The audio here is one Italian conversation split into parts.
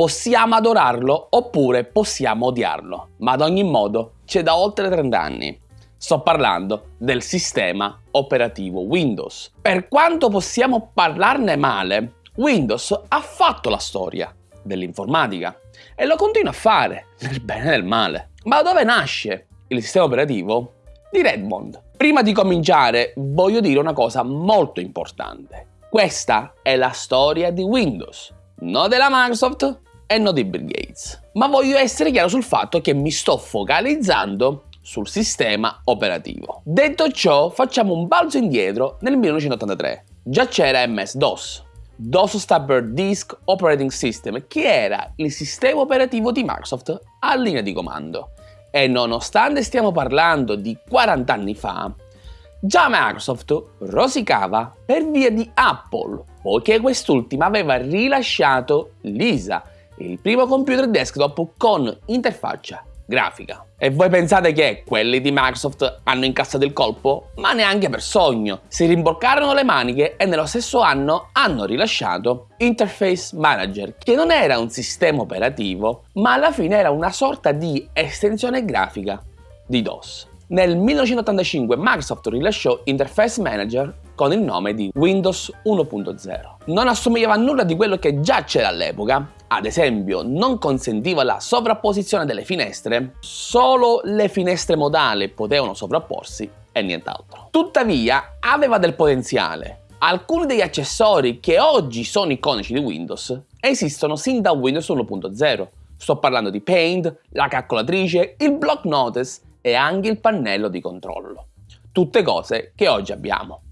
Possiamo adorarlo oppure possiamo odiarlo, ma ad ogni modo c'è da oltre 30 anni. Sto parlando del sistema operativo Windows. Per quanto possiamo parlarne male, Windows ha fatto la storia dell'informatica e lo continua a fare, nel bene e nel male. Ma dove nasce il sistema operativo? Di Redmond. Prima di cominciare voglio dire una cosa molto importante. Questa è la storia di Windows, non della Microsoft e non di Bill Gates. Ma voglio essere chiaro sul fatto che mi sto focalizzando sul sistema operativo. Detto ciò, facciamo un balzo indietro nel 1983. Già c'era MS-DOS, DOS sta per Disk Operating System, che era il sistema operativo di Microsoft a linea di comando. E nonostante stiamo parlando di 40 anni fa, già Microsoft rosicava per via di Apple, poiché quest'ultima aveva rilasciato Lisa, il primo computer desktop con interfaccia grafica. E voi pensate che quelli di Microsoft hanno incassato il colpo? Ma neanche per sogno. Si rimborcarono le maniche e nello stesso anno hanno rilasciato Interface Manager, che non era un sistema operativo, ma alla fine era una sorta di estensione grafica di DOS. Nel 1985 Microsoft rilasciò Interface Manager con il nome di Windows 1.0. Non assomigliava a nulla di quello che già c'era all'epoca, ad esempio non consentiva la sovrapposizione delle finestre, solo le finestre modali potevano sovrapporsi e nient'altro. Tuttavia aveva del potenziale. Alcuni degli accessori che oggi sono iconici di Windows esistono sin da Windows 1.0. Sto parlando di Paint, la calcolatrice, il block notice e anche il pannello di controllo. Tutte cose che oggi abbiamo.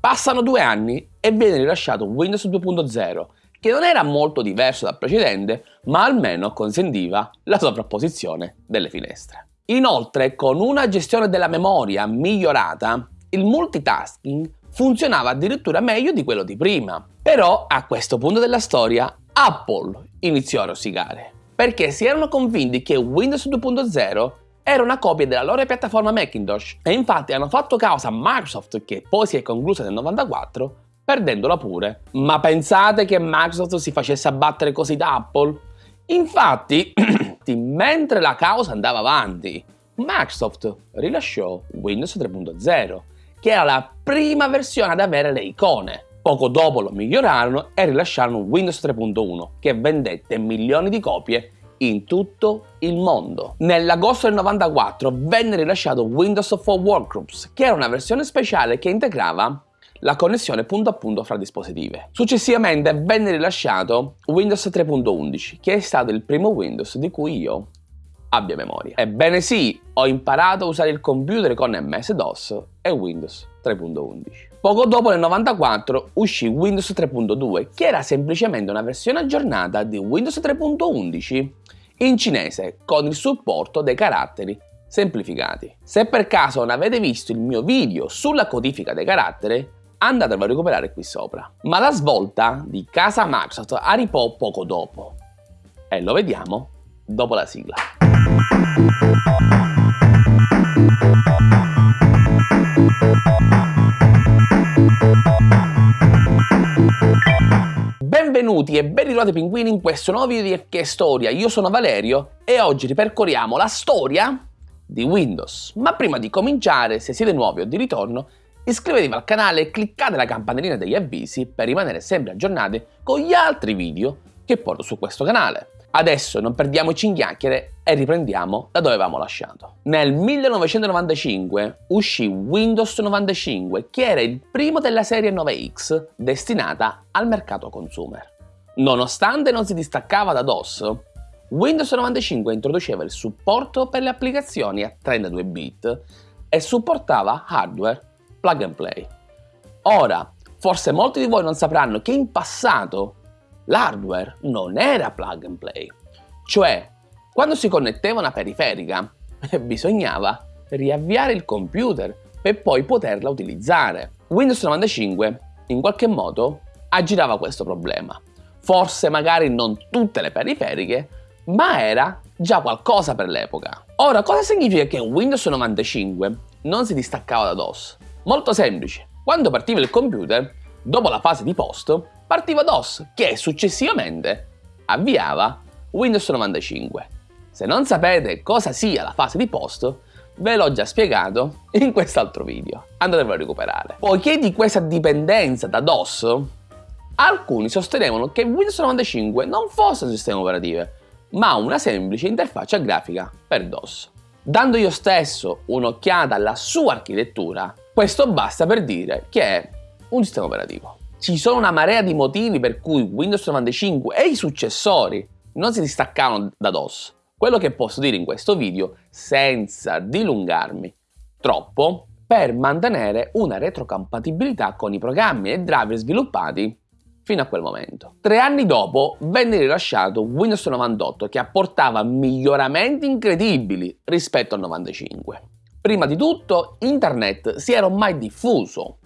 Passano due anni e viene rilasciato Windows 2.0 che non era molto diverso dal precedente, ma almeno consentiva la sovrapposizione delle finestre. Inoltre, con una gestione della memoria migliorata, il multitasking funzionava addirittura meglio di quello di prima. Però, a questo punto della storia, Apple iniziò a rosicare, perché si erano convinti che Windows 2.0 era una copia della loro piattaforma Macintosh e infatti hanno fatto causa a Microsoft che poi si è conclusa nel 94 perdendola pure. Ma pensate che Microsoft si facesse abbattere così da Apple? Infatti, mentre la causa andava avanti, Microsoft rilasciò Windows 3.0, che era la prima versione ad avere le icone. Poco dopo lo migliorarono e rilasciarono Windows 3.1, che vendette milioni di copie in tutto il mondo. Nell'agosto del 94 venne rilasciato Windows for Workgroups, che era una versione speciale che integrava la connessione punto a punto fra dispositive. Successivamente venne rilasciato Windows 3.11, che è stato il primo Windows di cui io abbia memoria. Ebbene sì, ho imparato a usare il computer con MS-DOS e Windows 3.11. Poco dopo nel 94 uscì Windows 3.2 che era semplicemente una versione aggiornata di Windows 3.11 in cinese con il supporto dei caratteri semplificati. Se per caso non avete visto il mio video sulla codifica dei caratteri andatelo a recuperare qui sopra. Ma la svolta di casa Microsoft arrivò poco dopo e lo vediamo dopo la sigla. Benvenuti e ben ritrovati pinguini in questo nuovo video di FK Storia, io sono Valerio e oggi ripercorriamo la storia di Windows. Ma prima di cominciare, se siete nuovi o di ritorno, Iscrivetevi al canale e cliccate la campanellina degli avvisi per rimanere sempre aggiornati con gli altri video che porto su questo canale. Adesso non perdiamoci in chiacchiere e riprendiamo da dove avevamo lasciato. Nel 1995 uscì Windows 95 che era il primo della serie 9X destinata al mercato consumer. Nonostante non si distaccava da DOS, Windows 95 introduceva il supporto per le applicazioni a 32 bit e supportava hardware plug and play. Ora, forse molti di voi non sapranno che in passato l'hardware non era plug and play, cioè quando si connetteva una periferica bisognava riavviare il computer per poi poterla utilizzare. Windows 95 in qualche modo aggirava questo problema. Forse magari non tutte le periferiche, ma era già qualcosa per l'epoca. Ora, cosa significa che Windows 95 non si distaccava da DOS? Molto semplice. Quando partiva il computer, dopo la fase di post, partiva DOS, che successivamente avviava Windows 95. Se non sapete cosa sia la fase di post, ve l'ho già spiegato in quest'altro video, andatevelo a recuperare. Poiché di questa dipendenza da DOS, alcuni sostenevano che Windows 95 non fosse un sistema operativo, ma una semplice interfaccia grafica per DOS. Dando io stesso un'occhiata alla sua architettura, questo basta per dire che è un sistema operativo. Ci sono una marea di motivi per cui Windows 95 e i successori non si distaccavano da DOS. Quello che posso dire in questo video, senza dilungarmi troppo, per mantenere una retrocompatibilità con i programmi e driver sviluppati fino a quel momento. Tre anni dopo venne rilasciato Windows 98 che apportava miglioramenti incredibili rispetto al 95. Prima di tutto, internet si era ormai diffuso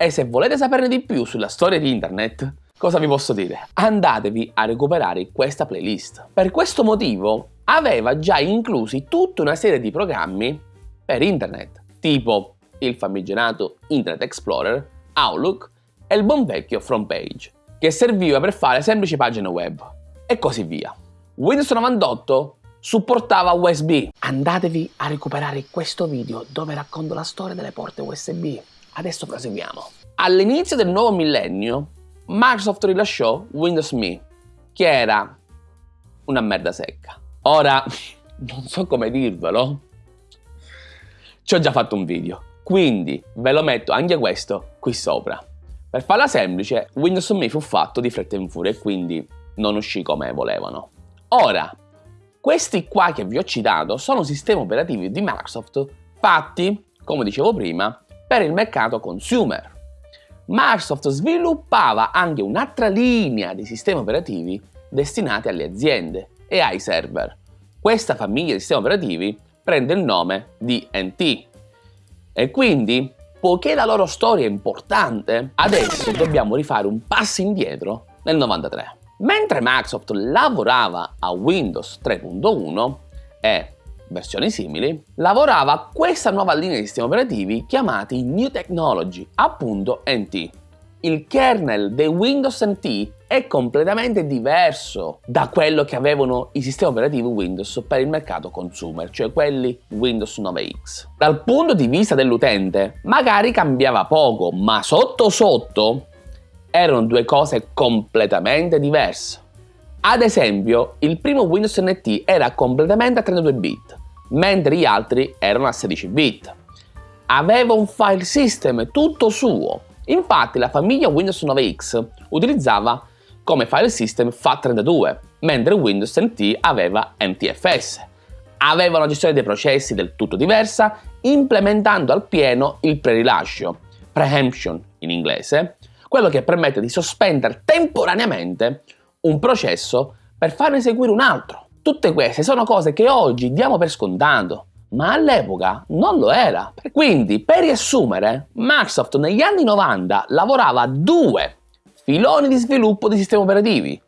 e se volete saperne di più sulla storia di internet, cosa vi posso dire? Andatevi a recuperare questa playlist. Per questo motivo aveva già inclusi tutta una serie di programmi per internet, tipo il famigerato Internet Explorer, Outlook e il buon vecchio Front Page, che serviva per fare semplici pagine web, e così via. Windows 98 supportava USB. Andatevi a recuperare questo video dove racconto la storia delle porte USB. Adesso proseguiamo. All'inizio del nuovo millennio, Microsoft rilasciò Windows Me, che era una merda secca. Ora, non so come dirvelo, ci ho già fatto un video, quindi ve lo metto anche questo qui sopra. Per farla semplice, Windows Me fu fatto di fretta in furia e quindi non uscì come volevano. Ora, questi qua che vi ho citato sono sistemi operativi di Microsoft fatti, come dicevo prima, per il mercato consumer. Microsoft sviluppava anche un'altra linea di sistemi operativi destinati alle aziende e ai server. Questa famiglia di sistemi operativi prende il nome di NT. E quindi, poiché la loro storia è importante, adesso dobbiamo rifare un passo indietro nel 93. Mentre Microsoft lavorava a Windows 3.1 e versioni simili, lavorava questa nuova linea di sistemi operativi chiamati New Technology, appunto NT. Il kernel dei Windows NT è completamente diverso da quello che avevano i sistemi operativi Windows per il mercato consumer, cioè quelli Windows 9X. Dal punto di vista dell'utente, magari cambiava poco, ma sotto sotto erano due cose completamente diverse. Ad esempio, il primo Windows NT era completamente a 32 bit, mentre gli altri erano a 16 bit. Aveva un file system tutto suo. Infatti la famiglia Windows 9X utilizzava come file system FAT32, mentre Windows NT aveva NTFS. Aveva una gestione dei processi del tutto diversa, implementando al pieno il prerilascio, preemption in inglese, quello che permette di sospendere temporaneamente un processo per farne eseguire un altro. Tutte queste sono cose che oggi diamo per scontato, ma all'epoca non lo era. Quindi, per riassumere, Microsoft negli anni 90 lavorava a due filoni di sviluppo di sistemi operativi.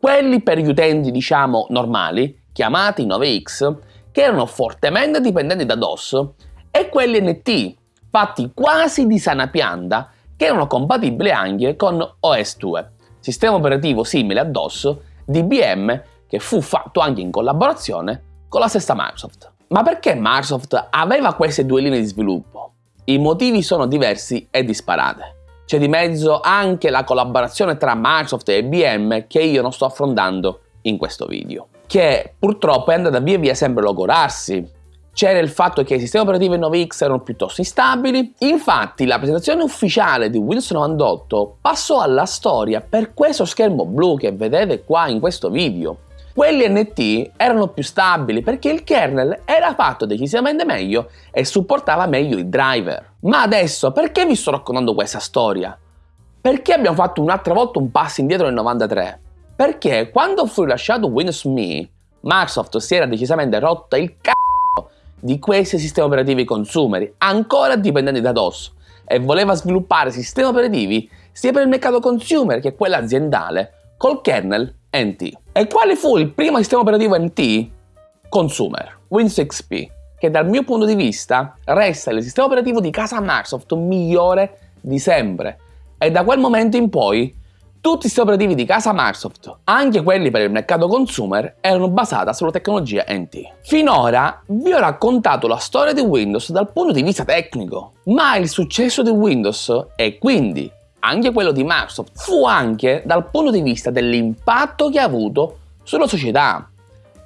Quelli per gli utenti, diciamo, normali, chiamati 9X, che erano fortemente dipendenti da DOS, e quelli NT, fatti quasi di sana pianta che erano compatibili anche con OS2, sistema operativo simile a DOS di IBM che fu fatto anche in collaborazione con la stessa Microsoft. Ma perché Microsoft aveva queste due linee di sviluppo? I motivi sono diversi e disparate. C'è di mezzo anche la collaborazione tra Microsoft e IBM che io non sto affrontando in questo video, che purtroppo è andata via via sempre logorarsi c'era il fatto che i sistemi operativi 9X erano piuttosto instabili, infatti la presentazione ufficiale di Windows 98 passò alla storia per questo schermo blu che vedete qua in questo video. Quelli NT erano più stabili perché il kernel era fatto decisamente meglio e supportava meglio i driver. Ma adesso perché vi sto raccontando questa storia? Perché abbiamo fatto un'altra volta un passo indietro nel 93? Perché quando fu rilasciato Windows Me, Microsoft si era decisamente rotta il c***o di questi sistemi operativi consumer, ancora dipendenti da DOS, e voleva sviluppare sistemi operativi sia per il mercato consumer che quello aziendale, col kernel NT. E quale fu il primo sistema operativo NT? Consumer, Windows XP, che dal mio punto di vista resta il sistema operativo di casa Microsoft migliore di sempre. E da quel momento in poi Tutti i sistemi operativi di casa Microsoft, anche quelli per il mercato consumer, erano basati sulla tecnologia NT. Finora vi ho raccontato la storia di Windows dal punto di vista tecnico, ma il successo di Windows e quindi anche quello di Microsoft fu anche dal punto di vista dell'impatto che ha avuto sulla società.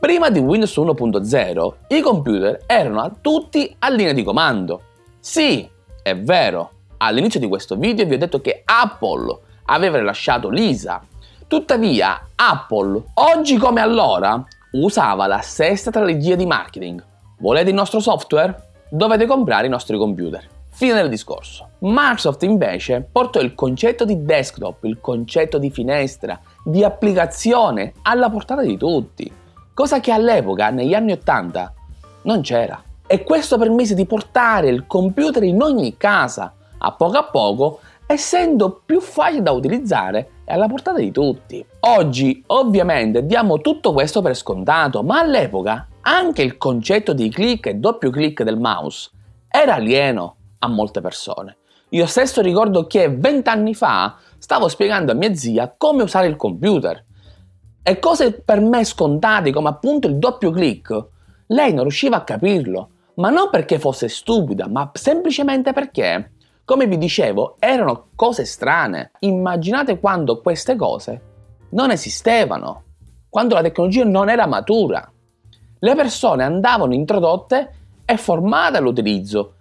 Prima di Windows 1.0 i computer erano tutti a linea di comando. Sì, è vero, all'inizio di questo video vi ho detto che Apple aveva rilasciato Lisa. Tuttavia, Apple, oggi come allora, usava la stessa strategia di marketing. Volete il nostro software? Dovete comprare i nostri computer. Fine del discorso. Microsoft invece portò il concetto di desktop, il concetto di finestra, di applicazione alla portata di tutti, cosa che all'epoca, negli anni 80, non c'era. E questo permise di portare il computer in ogni casa, a poco a poco essendo più facile da utilizzare e alla portata di tutti. Oggi ovviamente diamo tutto questo per scontato, ma all'epoca anche il concetto di click e doppio click del mouse era alieno a molte persone. Io stesso ricordo che vent'anni fa stavo spiegando a mia zia come usare il computer e cose per me scontate come appunto il doppio click, lei non riusciva a capirlo, ma non perché fosse stupida, ma semplicemente perché come vi dicevo, erano cose strane. Immaginate quando queste cose non esistevano, quando la tecnologia non era matura. Le persone andavano introdotte e formate all'utilizzo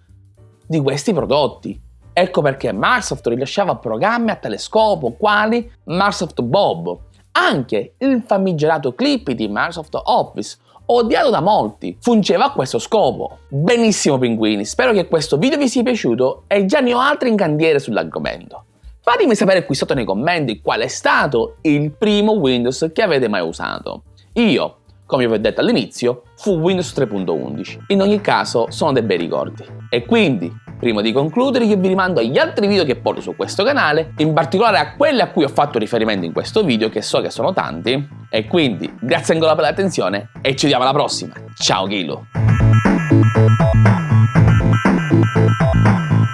di questi prodotti. Ecco perché Microsoft rilasciava programmi a tale scopo, quali Microsoft Bob, anche il famigerato Clippy di Microsoft Office odiato da molti, fungeva a questo scopo. Benissimo pinguini, spero che questo video vi sia piaciuto e già ne ho altri in cantiere sull'argomento. Fatemi sapere qui sotto nei commenti qual è stato il primo Windows che avete mai usato. Io, come vi ho detto all'inizio, fu Windows 3.11. In ogni caso sono dei bei ricordi. E quindi, prima di concludere, io vi rimando agli altri video che porto su questo canale, in particolare a quelli a cui ho fatto riferimento in questo video, che so che sono tanti, e quindi grazie ancora per l'attenzione e ci vediamo alla prossima. Ciao Kilo!